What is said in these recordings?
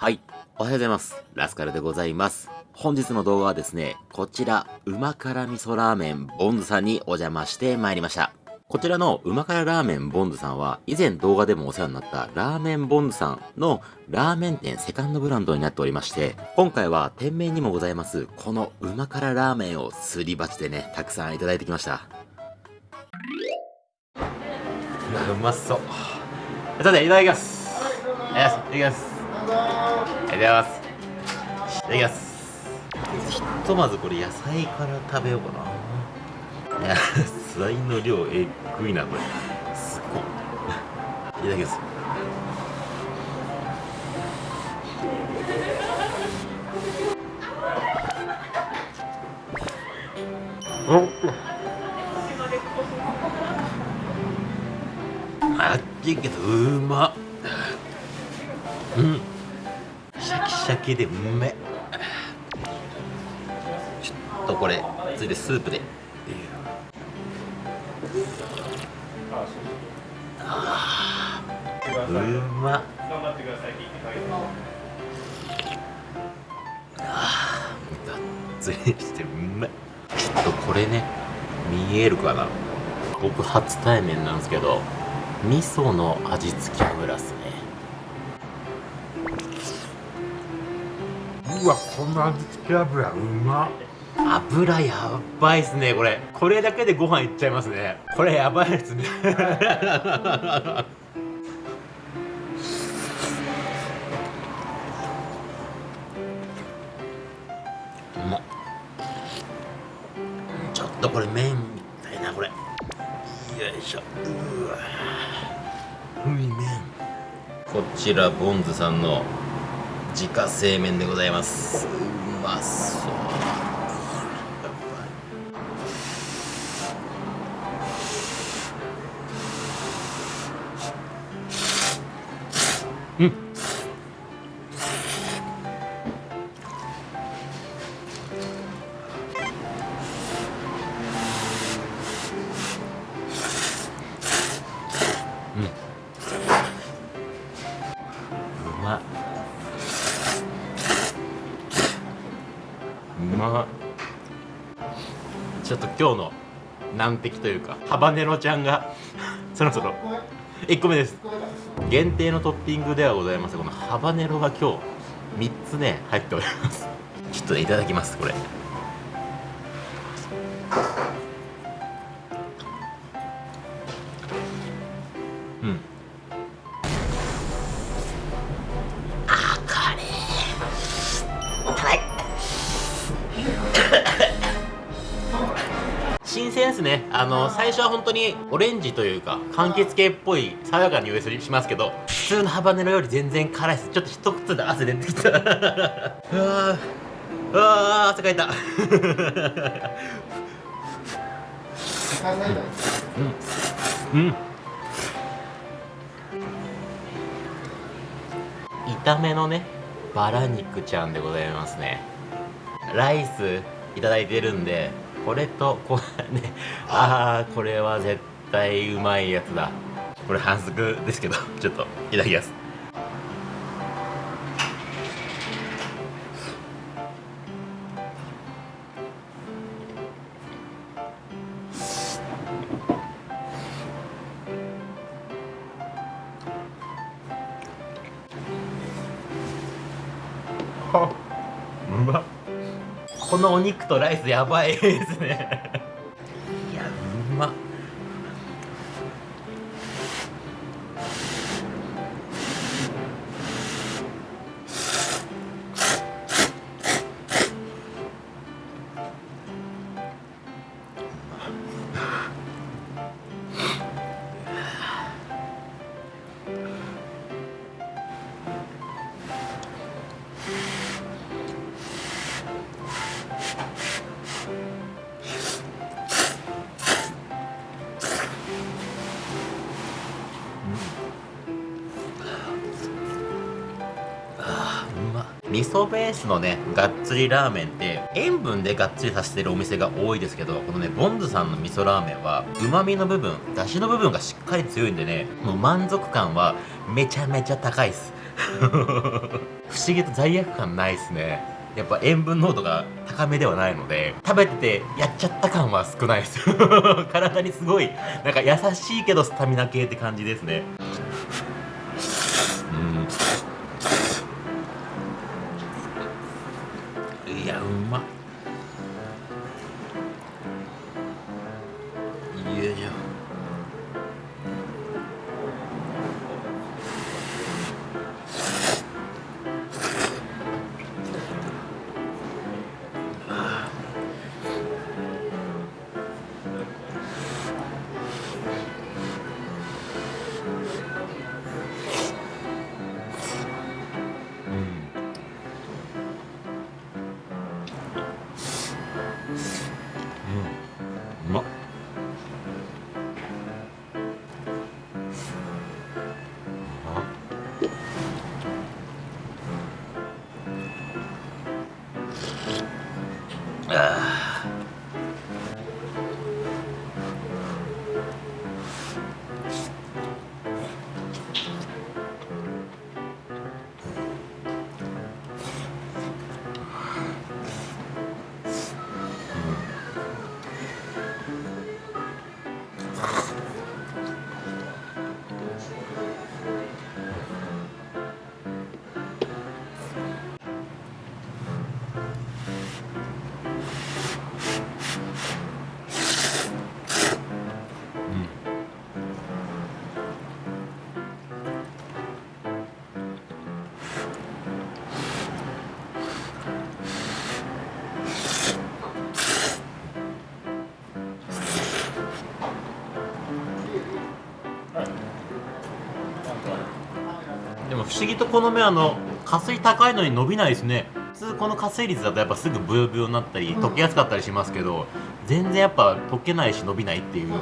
はい。おはようございます。ラスカルでございます。本日の動画はですね、こちら、うま辛味噌ラーメンボンズさんにお邪魔してまいりました。こちらのうま辛ラーメンボンズさんは、以前動画でもお世話になったラーメンボンズさんのラーメン店セカンドブランドになっておりまして、今回は店名にもございます、このうま辛ラーメンをすり鉢でね、たくさんいただいてきました。うわうまそう。さて、いただきます。いただきます。ありがとうございます。いただきます。ひとまずこれ野菜から食べようかな。いや、野菜の量えっぐいな、これ。すごい。いただきます。あっちいけどうまっシャキでうめちょっとこれついでスープで。あうま。っあがっつりしてうめっちょっとこれね見えるかな。僕初対面なんですけど味噌の味付け油っすね。うわこの味付け油うまっ。油やばいっすねこれ。これだけでご飯いっちゃいますね。これやばいっすね。うまっ。ちょっとこれ麺みたいなこれ。よいしょ。うわ。うい麺。こちらボンズさんの自家製麺でございます。うまそう。ちょっと今日の難敵というかハバネロちゃんが そろそろ1個目です。限定のトッピングではございます。このハバネロが今日3つね入っております。ちょっといただきますこれ。うん。あの最初は本当にオレンジというか柑橘系っぽい爽やかな匂いしますけど普通のハバネロより全然辛いです。ちょっと一口で汗出てきた。うわー。うわー汗かいた。うん。うん。炒めのねバラ肉ちゃんでございますね。ライスいただいてるんでこれとこれね。あ。あこれは絶対うまいやつだ。これ半熟ですけどちょっといただきます。あうまっこのお肉とライスやばいですね。味噌ベースのねがっつりラーメンって塩分でがっつりさせてるお店が多いですけどこのねボンズさんの味噌ラーメンはうまみの部分だしの部分がしっかり強いんでねもう満足感はめちゃめちゃ高いっす。不思議と罪悪感ないですね。やっぱ塩分濃度が高めではないので食べててやっちゃった感は少ないです。体にすごいなんか優しいけどスタミナ系って感じですねいやうまっでも不思議とこの目あの加水高いのに伸びないですね。普通この加水率だとやっぱすぐブヨブヨになったり溶けやすかったりしますけど、全然やっぱ溶けないし伸びないっていう。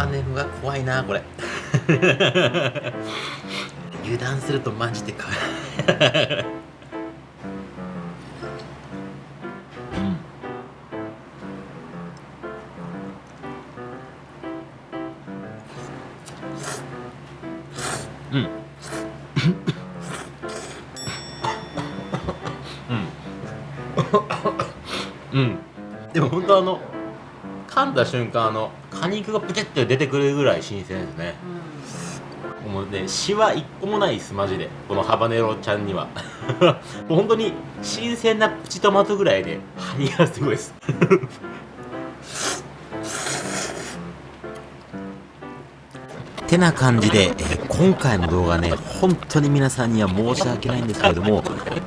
ハバネロが怖いなこれ。油断するとマジで辛い。うん。うん。うん。うん。でも本当あの噛んだ瞬間あの果肉がプチって出てくるぐらい新鮮ですね。もうねシワ一個もないですマジで。このハバネロちゃんには。本当に新鮮なプチトマトぐらいで張りがすごいです。てな感じで、えー今回の動画ね、本当に皆さんには申し訳ないんですけれども、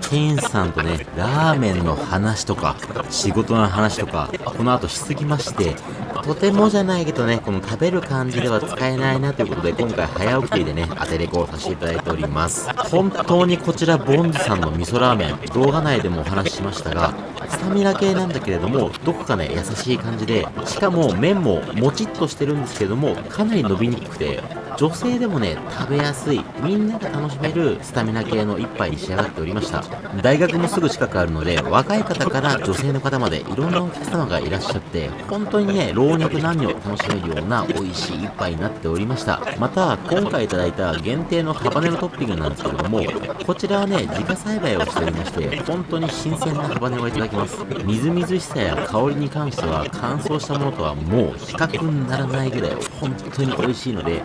ケンさんとね、ラーメンの話とか、仕事の話とか、この後しすぎまして、とてもじゃないけどね、この食べる感じでは使えないなということで、今回早送りでね、当てレコをさせていただいております。本当にこちら、ボンズさんの味噌ラーメン、動画内でもお話ししましたが、スタミナ系なんだけれども、どこかね、優しい感じで、しかも麺ももちっとしてるんですけども、かなり伸びにくくて、女性でもね、食べやすい、みんなが楽しめるスタミナ系の一杯に仕上がっておりました。大学もすぐ近くあるので、若い方から女性の方までいろんなお客様がいらっしゃって、本当にね、老若男女楽しめるような美味しい一杯になっておりました。また、今回いただいた限定のハバネロトッピングなんですけれども、こちらはね、自家栽培をしておりまして、本当に新鮮なハバネロをいただきます。みずみずしさや香りに関しては、乾燥したものとはもう比較にならないぐらい、本当に美味しいので、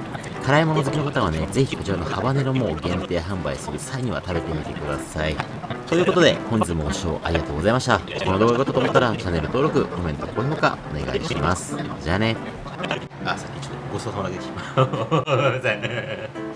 辛いもの好きの方はね、ぜひこちらのハバネロも限定販売する際には食べてみてください。ということで、本日もご視聴ありがとうございました。この動画が良かったと思ったら、チャンネル登録、コメント、高評価、お願いします。じゃあね。あ、さっきちょっとごちそうさまでした。ごめんなさい。